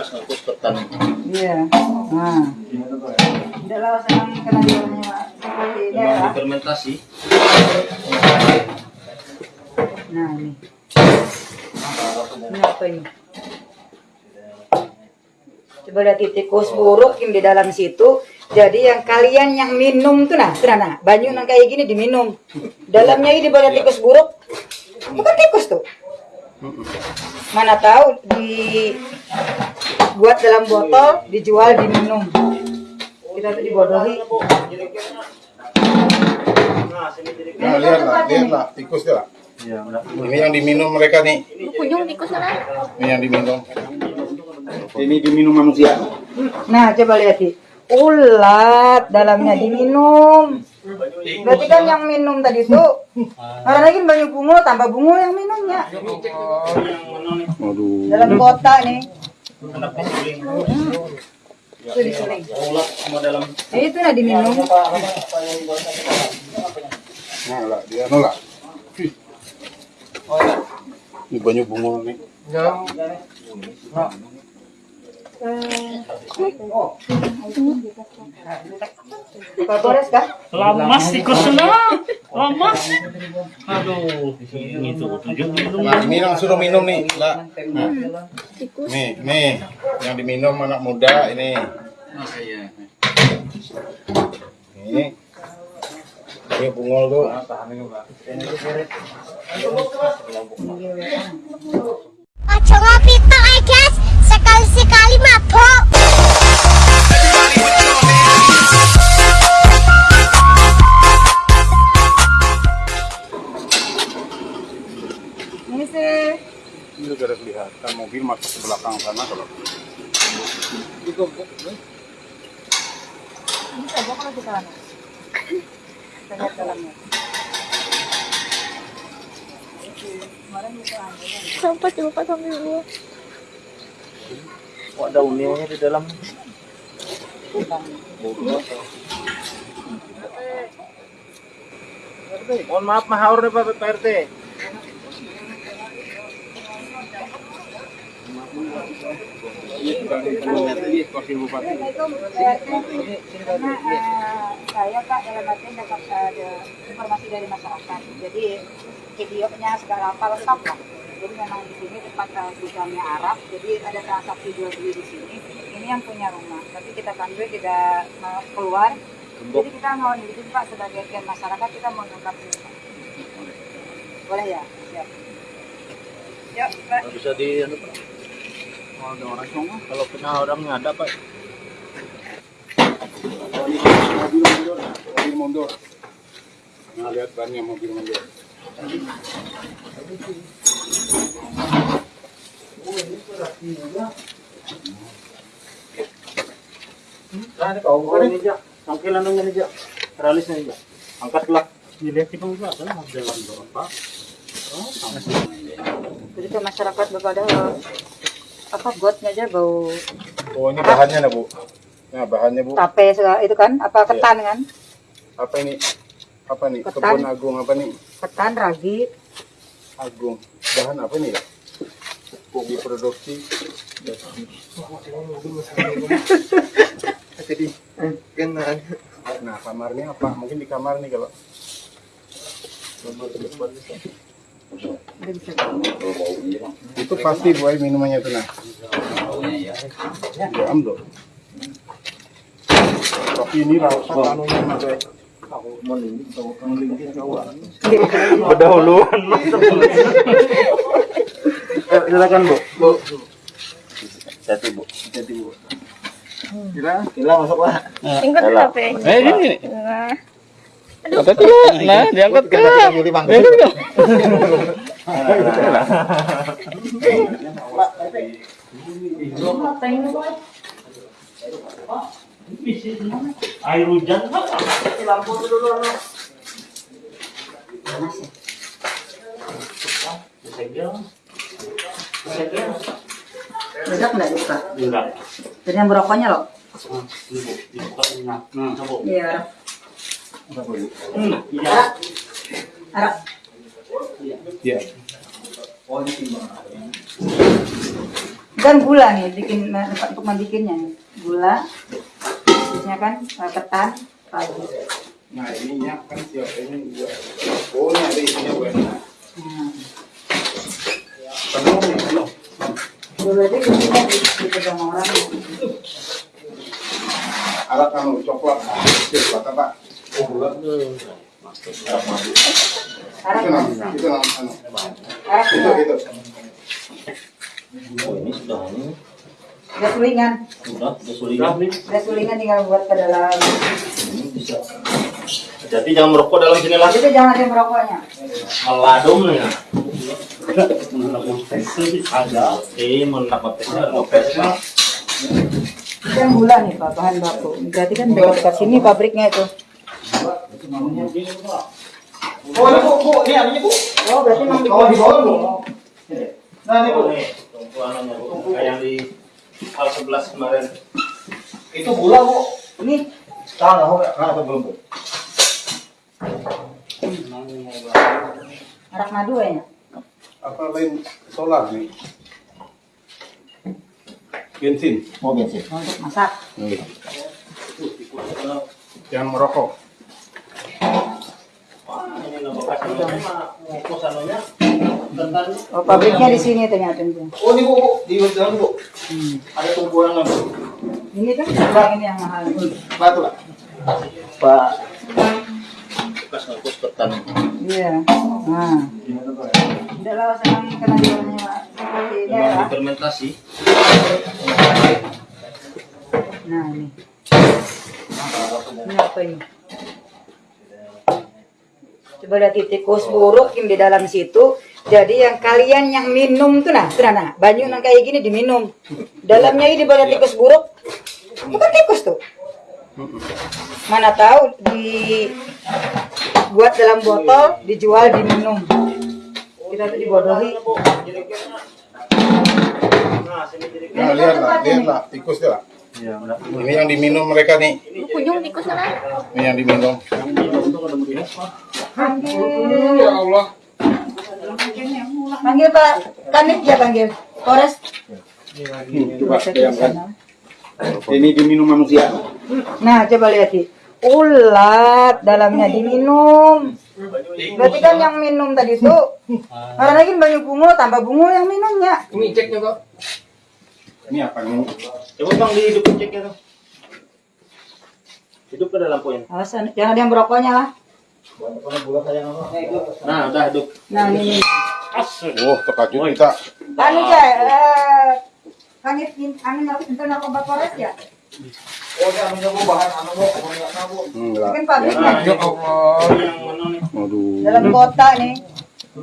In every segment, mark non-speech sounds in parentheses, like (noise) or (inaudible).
bekas ngapus ketan. Iya. Nah. Tidak lawas yang kena jualnya seperti ini Memang ya. Nah ini. Ini apa ini? Coba lihat tikus buruk yang di dalam situ. Jadi yang kalian yang minum tuh nah, tuh nah, nah, banyu yang kayak gini diminum. Dalamnya ini banyak tikus buruk. Bukan tikus tuh. Mana tahu dibuat dalam botol, dijual, diminum. Kita tuh dibodohi. Nah, lihatlah, lihatlah, tikus dia lah. Ini yang diminum mereka nih. Kunjung tikus sana. Ini yang diminum. Ini diminum manusia. Nah, coba lihat sih. Ulat dalamnya diminum. Berarti kan yang minum tadi tuh karena lagi banyak bungo tambah bungo yang minumnya dalam kota nih. Suling. Itu Nah, itu nah diminum. Nah, lah, dia nolak. Ini banyak bunga nih. Kores kah? Lamas tikusnya. Lamas. Aduh. Itu tujuh minum. Nah, minum suruh minum nih, lah. Nah. Nih, nih, yang diminum anak muda ini. Ini. Ini bungol tuh. Ngopi tok eh guys. Sekali-sekali mabok. Ini sih. Ini udah ada kelihatan mobil masuk ke belakang sana kalau. Ini coba kalau kita. Kita lihat dalamnya. Sampai coba sambil gua. Kok ada unilnya di dalam? Mohon maaf mahaur nih Pak PRT. Saya Kak dalam artian dapat eh, informasi dari masyarakat. Jadi videonya segala apa lengkap lah. Jadi memang di sini tempat gudangnya Arab. Jadi ada transaksi jual beli di sini. Ini yang punya rumah. Tapi kita sambil tidak mau keluar. Jadi kita mau di sini Pak sebagai pihak masyarakat kita mau nungkap ini Pak. Boleh ya? Siap. Yuk, Pak. Nggak bisa di anu Pak. Kalau ada orang semua, kalau kena orangnya ada Pak. Mobil mundur, mobil mundur. Nah, lihat bannya mobil mundur. Nah, ini ini aja. Tangkilan dong ini aja. Teralisnya aja. Angkatlah. Dilihat di bawah ada jalan berapa? Jadi ke masyarakat kepada apa gotnya aja bau Oh, ini bahannya nah, Bu. Nah, bahannya, Bu. tape segala itu kan apa ketan kan Apa ini? Apa nih? Ketan. Kebun Agung apa nih? ketan ragi Agung. Bahan apa nih ya? Diproduksi. Jadi, nah kamarnya apa? Mungkin di kamar nih kalau. Itu pasti buai minumannya tuh nah. Ya, amdo. Tapi ini rasa anunya mas. Berdahuluan. Eh, silakan Bu. Bu. Hati Bu. Hati Bu. Kira, kira masuk lah. Tingkat HP. Eh ini. Nah. Angkat ke. Nah, diangkat ke. Eh, (laughs) Air hujan Pak. panas ya Bedak nggak dibuka? Enggak. Jadi yang berokoknya loh. Ibu, dibuka. Nah, coba. Iya. Hmm, iya. Arab. Ya. Dan gula nih, bikin nah, untuk membikinnya nih. Gula, biasanya kan eh, ketan, kaldu. Nah ininya kan siapa ini juga. Oh ini ada isinya. Hmm. Penuh penuh. Dipegang orang. Alat kamu coklat. Itu kata pak. Oh bulan. Itu anu. Itu itu. Oh ini sudah ini Udah sulingan, sudah sulingan nih. udah sulingan tinggal buat ke dalam. Ini bisa. Jadi jangan merokok dalam sini lagi. Itu jangan ada merokoknya. Meladum ya. Ada. Eh, mendapat tesnya yang gula nih Pak, bahan baku. Berarti kan dekat-dekat sini pabriknya itu. Oh ini bu, bu, ini anunya bu. Oh, berarti Oh di bawah bu. Nah ini bu. Bu. Kayak yang di hal 11 kemarin. Itu gula bu. Ini Tahu nggak bu? Nah atau belum bu? arak madu ya. Apa lain solar nih? Bensin. Mau bensin. Untuk masak. Jangan merokok. Ini nggak bekas. Tentang Oh, pabriknya di sini ternyata. Oh ini bu, bu. di dalam bu. Ada tumpuan bu. Ini kan sekarang ini yang mahal. Batu lah. Pak. Bekas ngukus ketan. Iya. Nah. Tidak lah sekarang kena jualnya Pak. Memang ya. difermentasi. Nah ini. Ini apa ini? Coba lihat di tikus buruk yang di dalam situ. Jadi yang kalian yang minum tuh nah, tuh nah, nah banyu yang kayak gini diminum. Dalamnya ini banyak tikus buruk. Bukan tikus tuh. Mana tahu dibuat dalam botol, dijual, diminum. Kita tuh dibodohi. Nah, sini jadi Nah, lihat lah, lihat lah, tikus dia lah. Iya. Ini yang diminum mereka nih. Kunjung tikus sana. Ini yang diminum. Ya Allah. Panggil Pak Kanit ya panggil. Polres. Coba bayangkan. Ini diminum manusia. Nah, coba lihat sih. Ulat dalamnya diminum. Berarti kan yang minum tadi itu karena lagi banyak bunga tambah bunga yang minumnya. Ini ceknya kok. Ini apa nih? Coba bang dihidupin ceknya tuh. Hidup ke dalam poin. Awas jangan ada yang merokoknya lah. Nah, udah hidup. Nah, ini. Oh, terkajut kita. Anu ya, eh Kanit angin aku narkoba Polres ya. Enggak. Kan pabriknya Ya Allah. Yang mana nih? Aduh. dalam kota nih.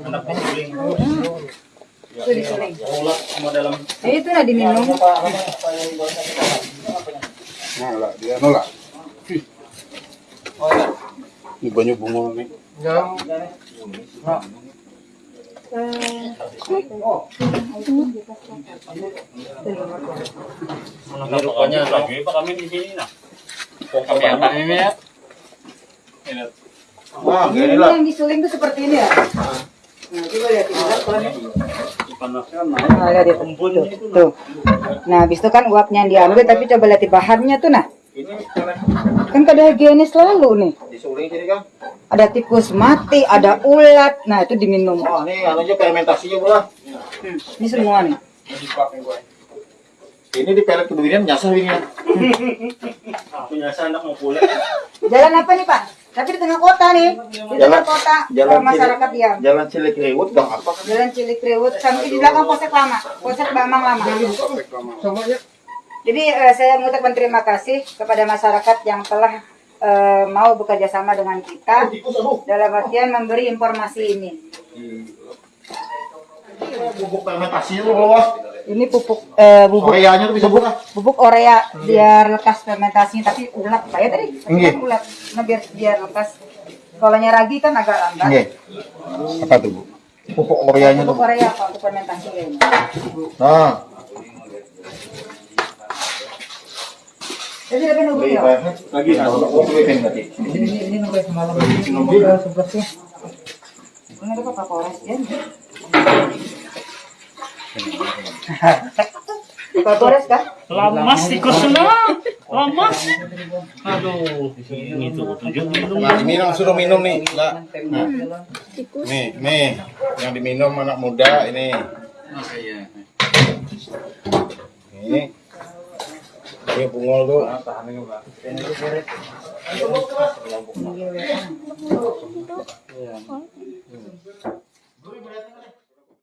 Anak pensuling. Itu. Ulat semua dalam. Eh, itu nah diminum. Nah, lah, dia nolak. Ih. Ini banyak bunga nih. Ini rupanya lagi Pak kami di sini nah. Kami apa ini ya? Wah, Ini yang disuling tuh seperti ini ya. Nah, coba lihat. Nah, lihat itu. Tuh, tuh. Nah, habis itu kan uapnya yang diambil, tapi coba lihat di bahannya tuh nah. Kan kada higienis selalu nih. Disuling sini kan. Ada tikus mati, ada ulat. Nah, itu diminum. Oh, ini anu aja fermentasinya bola. Hmm, Ini semua nih. Ini di pelet kemudian nyasar ini ya. Punya saya anak mau pulang. Jalan apa nih, Pak? Tapi di tengah kota nih. Di tengah kota jalan masyarakat diam. Jalan Cilik Rewut bang apa kan? Jalan Cilik Riwut sampai di belakang Polsek Lama, Polsek Bambang Lama. Jadi eh, saya mengucapkan terima kasih kepada masyarakat yang telah eh, mau bekerja sama dengan kita dalam artian memberi informasi ini. Bubuk fermentasi. Ini pupuk eh, bubuk Koreanya tuh bisa buka. bubuk Korea biar lekas fermentasinya tapi ulat saya tadi Nggih. kan ulat nah, biar biar lekas kalau ragi kan agak lambat Nggih. Apa tuh bu? Pupuk Koreanya bubuk tuh. Korea apa untuk fermentasi kayaknya Nah. Jadi lebih nunggu ya Lagi tadi. ini ini ini nunggu semalam ini nunggu sebelasnya ini ada apa Polres ya Gores (laughs) kah? Lamas tikus na. Lamas. Aduh, itu tujuh minum. Nah, minum suruh minum nih, lah. Nah. Nih, nih, yang diminum anak muda ini. iya. Ini. Ini bungol tuh. Iya,